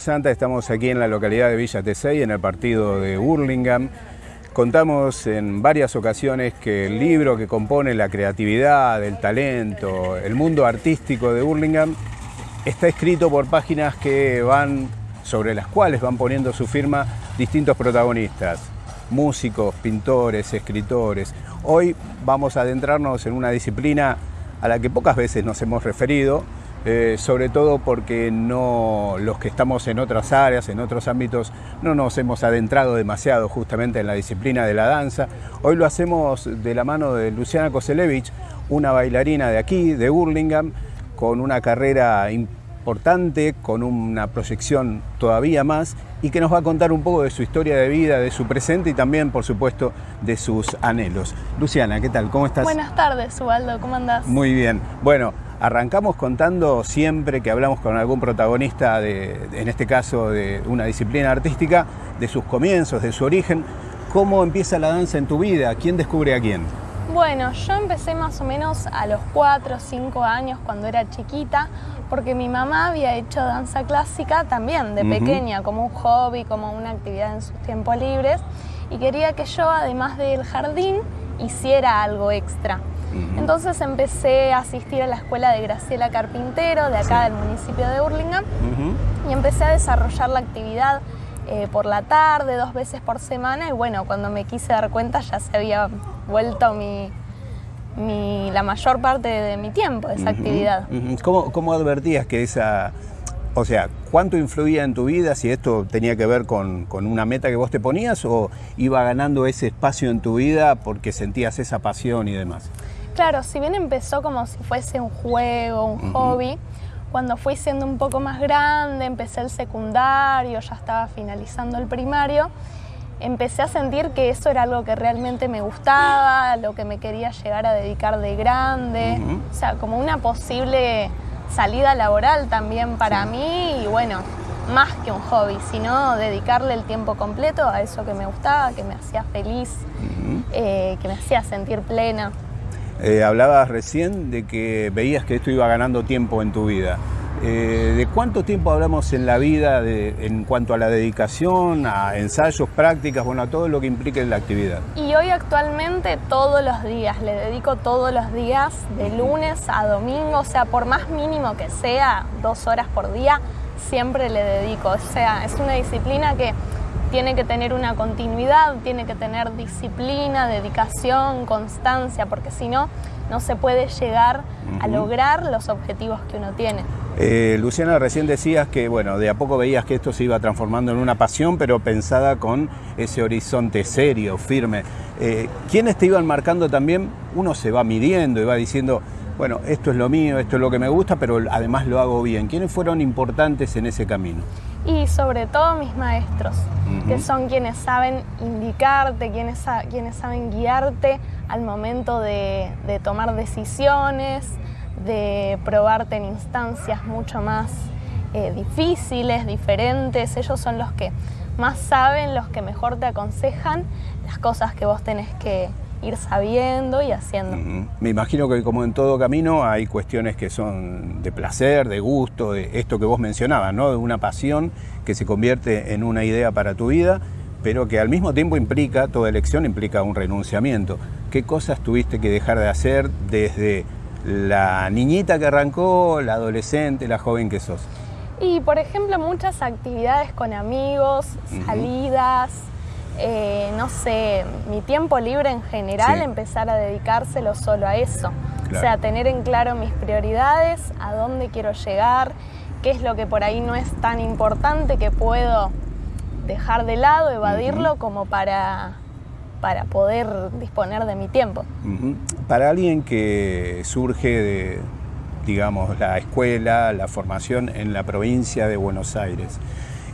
Santa, estamos aquí en la localidad de Villa Tesey, en el partido de Hurlingham. Contamos en varias ocasiones que el libro que compone la creatividad, el talento, el mundo artístico de Hurlingham está escrito por páginas que van, sobre las cuales van poniendo su firma distintos protagonistas, músicos, pintores, escritores. Hoy vamos a adentrarnos en una disciplina a la que pocas veces nos hemos referido, eh, sobre todo porque no, los que estamos en otras áreas, en otros ámbitos, no nos hemos adentrado demasiado justamente en la disciplina de la danza. Hoy lo hacemos de la mano de Luciana Koselevich, una bailarina de aquí, de Hurlingham, con una carrera importante, con una proyección todavía más y que nos va a contar un poco de su historia de vida, de su presente y también, por supuesto, de sus anhelos. Luciana, ¿qué tal? ¿Cómo estás? Buenas tardes, Ubaldo, ¿cómo andás? Muy bien. Bueno, Arrancamos contando siempre que hablamos con algún protagonista, de, en este caso de una disciplina artística, de sus comienzos, de su origen. ¿Cómo empieza la danza en tu vida? ¿Quién descubre a quién? Bueno, yo empecé más o menos a los 4 o 5 años cuando era chiquita, porque mi mamá había hecho danza clásica también de pequeña, como un hobby, como una actividad en sus tiempos libres, y quería que yo, además del jardín, hiciera algo extra. Entonces empecé a asistir a la escuela de Graciela Carpintero, de acá del municipio de Hurlingham, y empecé a desarrollar la actividad eh, por la tarde, dos veces por semana, y bueno, cuando me quise dar cuenta ya se había vuelto mi, la mayor parte de mi tiempo esa actividad. ¿Cómo, ¿Cómo advertías que esa o sea, ¿cuánto influía en tu vida si esto tenía que ver con, una meta que vos te ponías o iba ganando ese espacio en tu vida porque sentías esa pasión y demás? Claro, si bien empezó como si fuese un juego, un hobby, cuando fui siendo un poco más grande, empecé el secundario, ya estaba finalizando el primario, empecé a sentir que eso era algo que realmente me gustaba, lo que me quería llegar a dedicar de grande, o sea, como una posible salida laboral también para mí y bueno, más que un hobby, sino dedicarle el tiempo completo a eso que me gustaba, que me hacía feliz, eh, que me hacía sentir plena. Eh, hablabas recién de que veías que esto iba ganando tiempo en tu vida. Eh, ¿De cuánto tiempo hablamos en la vida en cuanto a la dedicación, a ensayos, prácticas, bueno, a todo lo que implique la actividad? Y hoy actualmente todos los días, le dedico todos los días, de lunes a domingo, o sea, por más mínimo que sea, dos horas por día, siempre le dedico. O sea, es una disciplina que tiene que tener una continuidad, tiene que tener disciplina, dedicación, constancia, porque si no, no se puede llegar a lograr los objetivos que uno tiene. Eh, Luciana, recién decías que bueno, de a poco veías que esto se iba transformando en una pasión, pero pensada con ese horizonte serio, firme. Eh, ¿Quiénes te iban marcando también? Uno se va midiendo y va diciendo, bueno, esto es lo mío, esto es lo que me gusta, pero además lo hago bien. ¿Quiénes fueron importantes en ese camino? Y sobre todo mis maestros, que son quienes saben indicarte, quienes, quienes saben guiarte al momento de, tomar decisiones, de probarte en instancias mucho más eh, difíciles, diferentes. Ellos son los que más saben, los que mejor te aconsejan las cosas que vos tenés que, ir sabiendo y haciendo. Me imagino que como en todo camino hay cuestiones que son de placer, de gusto, de esto que vos mencionabas, ¿no? de una pasión que se convierte en una idea para tu vida, pero que al mismo tiempo implica, toda elección implica un renunciamiento. ¿Qué cosas tuviste que dejar de hacer desde la niñita que arrancó, la adolescente, la joven que sos? Y por ejemplo muchas actividades con amigos, salidas, eh, no sé, mi tiempo libre en general, empezar a dedicárselo solo a eso. O sea, tener en claro mis prioridades, a dónde quiero llegar, qué es lo que por ahí no es tan importante que puedo dejar de lado, evadirlo como para, para poder disponer de mi tiempo. Para alguien que surge de, digamos, la escuela, la formación en la provincia de Buenos Aires,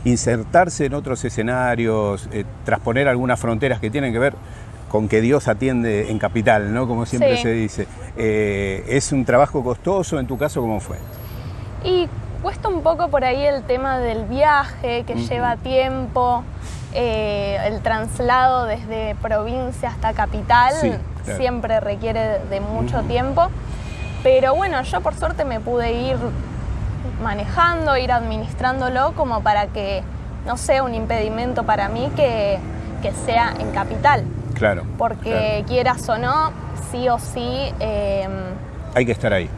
insertarse en otros escenarios, eh, trasponer algunas fronteras que tienen que ver con que Dios atiende en capital, ¿no? Como siempre se dice. Eh, ¿Es un trabajo costoso? ¿En tu caso cómo fue? Y cuesta un poco por ahí el tema del viaje, que lleva tiempo, eh, el traslado desde provincia hasta capital, siempre requiere de mucho tiempo. Pero bueno, yo por suerte me pude ir manejando, ir administrándolo como para que no sea un impedimento para mí que, sea en capital. Claro. Porque quieras o no, sí o sí... Em, Hay que estar ahí.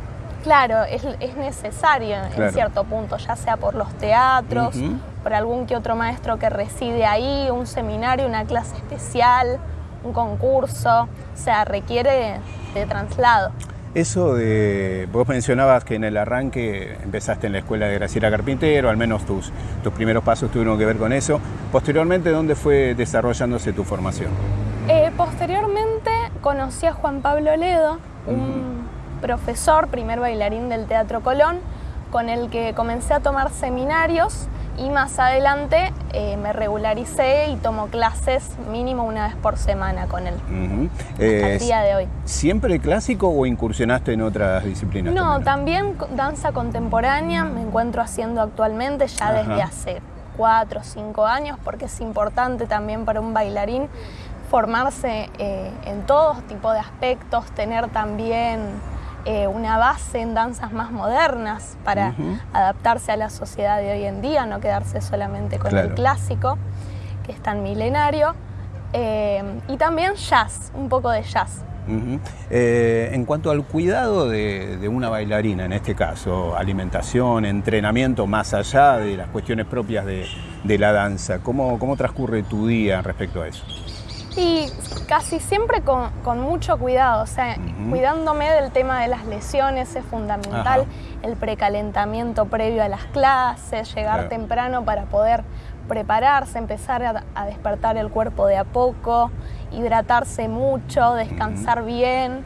Claro, es, necesario en cierto punto, ya sea por los teatros, por algún que otro maestro que reside ahí, un seminario, una clase especial, un concurso, o sea, requiere de traslado. Eso de, vos mencionabas que en el arranque empezaste en la escuela de Graciela Carpintero, al menos tus, tus primeros pasos tuvieron que ver con eso. Posteriormente, ¿dónde fue desarrollándose tu formación? Eh, posteriormente conocí a Juan Pablo Ledo, un profesor, primer bailarín del Teatro Colón, con el que comencé a tomar seminarios y más adelante eh, me regularicé y tomo clases mínimo una vez por semana con él. Uh día de hoy. ¿Siempre clásico o incursionaste en otras disciplinas? No, también, danza contemporánea me encuentro haciendo actualmente ya desde hace cuatro o cinco años porque es importante también para un bailarín formarse eh, en todo tipo de aspectos, tener también eh, una base en danzas más modernas para adaptarse a la sociedad de hoy en día, no quedarse solamente con el clásico, que es tan milenario. Eh, y también jazz, un poco de jazz. Eh, en cuanto al cuidado de, una bailarina, en este caso, alimentación, entrenamiento, más allá de las cuestiones propias de, la danza, ¿cómo, ¿cómo transcurre tu día respecto a eso? Y casi siempre con, mucho cuidado, o sea, cuidándome del tema de las lesiones es fundamental, el precalentamiento previo a las clases, llegar temprano para poder prepararse, empezar a, despertar el cuerpo de a poco, hidratarse mucho, descansar bien.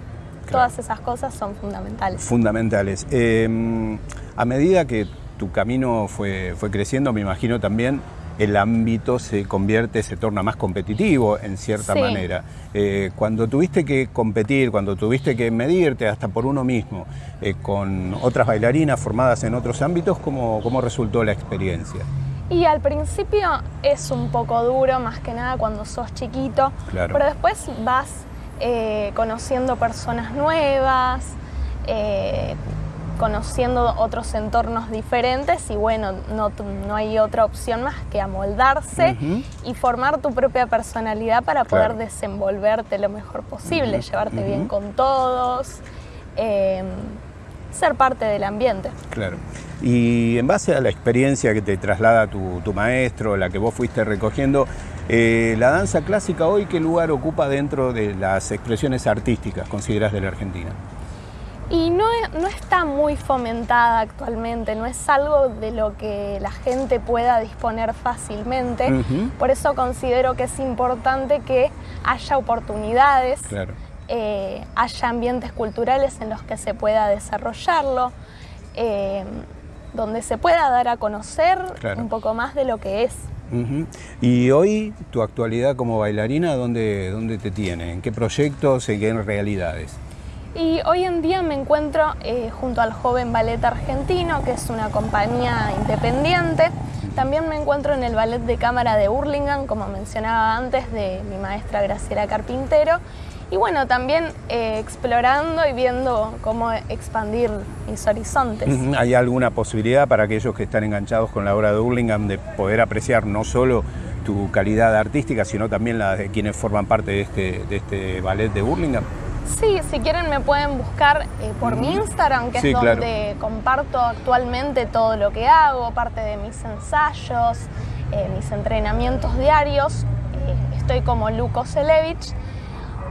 Todas esas cosas son fundamentales. Fundamentales. Em, a medida que tu camino fue, fue creciendo, me imagino también el ámbito se convierte, se torna más competitivo en cierta manera. Eh, cuando tuviste que competir, cuando tuviste que medirte hasta por uno mismo eh, con otras bailarinas formadas en otros ámbitos, ¿cómo, ¿cómo resultó la experiencia? Y al principio es un poco duro, más que nada cuando sos chiquito, pero después vas eh, conociendo personas nuevas, conociendo otros entornos diferentes y bueno, no, no hay otra opción más que amoldarse y formar tu propia personalidad para poder desenvolverte lo mejor posible, llevarte bien con todos, em, ser parte del ambiente. Claro. Y en base a la experiencia que te traslada tu, tu maestro, la que vos fuiste recogiendo, eh, ¿la danza clásica hoy qué lugar ocupa dentro de las expresiones artísticas, consideras, de la Argentina? Y no, no, está muy fomentada actualmente, no es algo de lo que la gente pueda disponer fácilmente. Por eso considero que es importante que haya oportunidades, eh, haya ambientes culturales en los que se pueda desarrollarlo, eh, donde se pueda dar a conocer un poco más de lo que es. Y hoy, tu actualidad como bailarina, ¿dónde, ¿dónde te tiene? ¿En qué proyectos, en qué realidades? Y hoy en día me encuentro eh, junto al Joven Ballet Argentino, que es una compañía independiente. También me encuentro en el Ballet de Cámara de Burlingame, como mencionaba antes, de mi maestra Graciela Carpintero. Y bueno, también eh, explorando y viendo cómo expandir mis horizontes. ¿Hay alguna posibilidad para aquellos que están enganchados con la obra de Burlingame de poder apreciar no solo tu calidad artística, sino también la de quienes forman parte de este, de este ballet de Burlingame? Sí, si quieren me pueden buscar eh, por mi Instagram, que es donde comparto actualmente todo lo que hago, parte de mis ensayos, eh, mis entrenamientos diarios. Eh, estoy como Luco Selevich.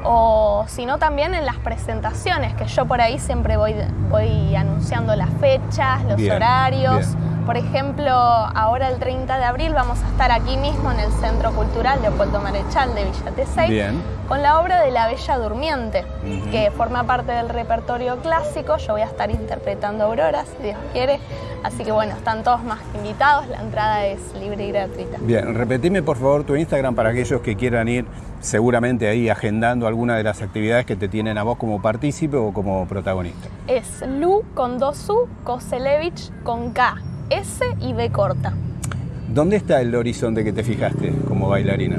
O si no, también en las presentaciones, que yo por ahí siempre voy, voy anunciando las fechas, los horarios. Por ejemplo, ahora el 30 de abril vamos a estar aquí mismo en el Centro Cultural Leopoldo Marechal de Villa Tesey con la obra de La Bella Durmiente, que forma parte del repertorio clásico. Yo voy a estar interpretando Aurora, si Dios quiere. Así que bueno, están todos más invitados, la entrada es libre y gratuita. Bien, repetime por favor tu Instagram para aquellos que quieran ir seguramente ahí agendando alguna de las actividades que te tienen a vos como partícipe o como protagonista. Es Lu con dos U, Koselevich con K. S y B corta. ¿Dónde está el horizonte que te fijaste como bailarina?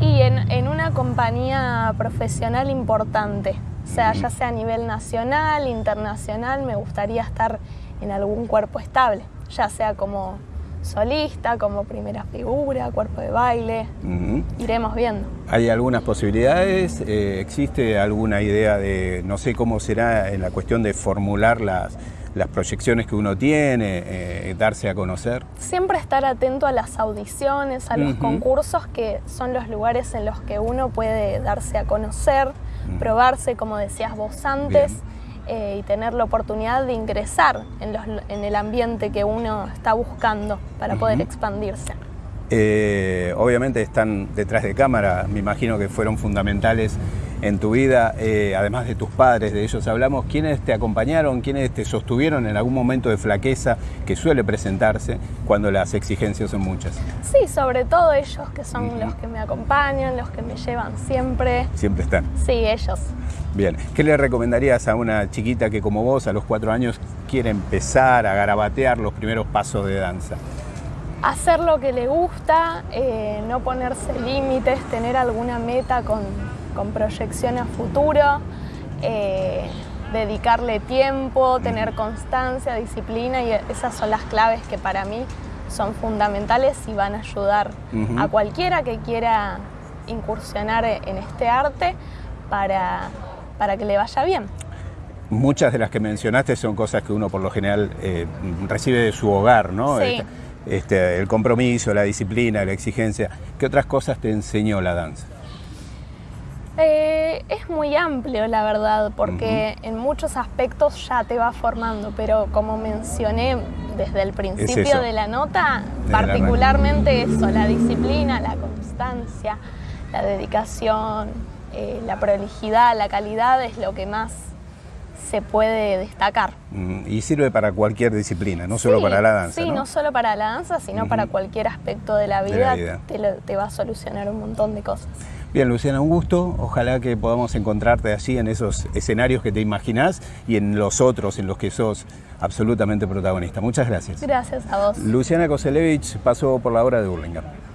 Y en, una compañía profesional importante, o sea, ya sea a nivel nacional, internacional, me gustaría estar en algún cuerpo estable, ya sea como solista, como primera figura, cuerpo de baile. Iremos viendo. ¿Hay algunas posibilidades? Eh, ¿Existe alguna idea de, no sé cómo será en la cuestión de formular las, las proyecciones que uno tiene, eh, darse a conocer? Siempre estar atento a las audiciones, a los concursos, que son los lugares en los que uno puede darse a conocer, probarse, como decías vos antes. Eh, y tener la oportunidad de ingresar en, el ambiente que uno está buscando para poder expandirse. Eh, obviamente están detrás de cámara, me imagino que fueron fundamentales en tu vida, eh, además de tus padres, de ellos hablamos, ¿quiénes te acompañaron, quiénes te sostuvieron en algún momento de flaqueza que suele presentarse cuando las exigencias son muchas? Sí, sobre todo ellos que son los que me acompañan, los que me llevan siempre. Siempre están. Sí, ellos. Bien, ¿qué le recomendarías a una chiquita que como vos a los cuatro años quiere empezar a garabatear los primeros pasos de danza? Hacer lo que le gusta, eh, no ponerse límites, tener alguna meta con con proyección a futuro, eh, dedicarle tiempo, tener constancia, disciplina y esas son las claves que para mí son fundamentales y van a ayudar a cualquiera que quiera incursionar en este arte para, para que le vaya bien. Muchas de las que mencionaste son cosas que uno por lo general eh, recibe de su hogar, ¿no? Este, este, el compromiso, la disciplina, la exigencia. ¿Qué otras cosas te enseñó la danza? Eh, es muy amplio, la verdad, porque en muchos aspectos ya te va formando, pero como mencioné desde el principio de la nota, particularmente eso, la disciplina, la constancia, la dedicación, eh, la prolijidad, la calidad es lo que más se puede destacar. Y sirve para cualquier disciplina, no solo para la danza. Sí, no, solo para la danza, sino para cualquier aspecto de la vida, te va a solucionar un montón de cosas. Bien, Luciana, un gusto. Ojalá que podamos encontrarte allí en esos escenarios que te imaginás y en los otros en los que sos absolutamente protagonista. Muchas gracias. Gracias a vos. Luciana Koselevich pasó por la obra de Burlingame.